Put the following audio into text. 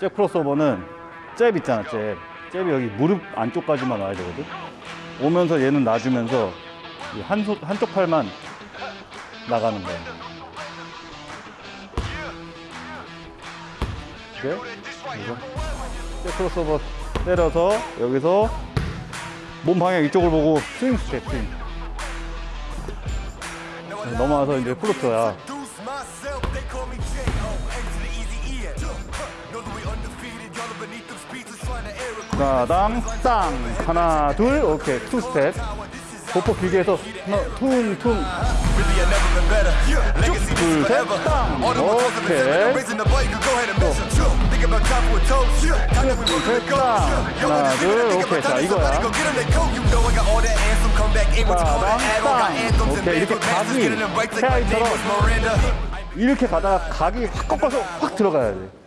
잽 크로스오버는 잽 있잖아 잽. 잽이 여기 무릎 안쪽까지만 와야 되거든. 오면서 얘는 놔주면서 이 한, 소, 한쪽 팔만 나가는 거야. 이렇게 그래서 잽 크로스오버 때려서 여기서 몸 방향 이쪽을 보고 스윙 스텝 스윙. 넘어와서 이제 they call me J.O. Aim to the easy end. Know that we undefeated, y'all are beneath them speeches trying to air it. 하나당 땅 하나 둘 오케이 투 스텝 보폭 길게 해서 하나 퉁퉁 Really, I never been better. Legacy 둘, is 셋, forever. 땅. All the times I've been 오케이. raising the bar, you can go ahead and measure. Think about top with toes. Time that we 셋, to go. 땅. Yo, 하나, you 둘, think 오케이. about 자, time, 이거야. somebody go get 'em that coat. You know I got all that anthem, come back in you call that on. Got 땅. anthems and 오케이, 이렇게 bands with masters, getting them right like my name was Miranda. 이렇게 가다가 각이 확 꺾어서 확 들어가야 돼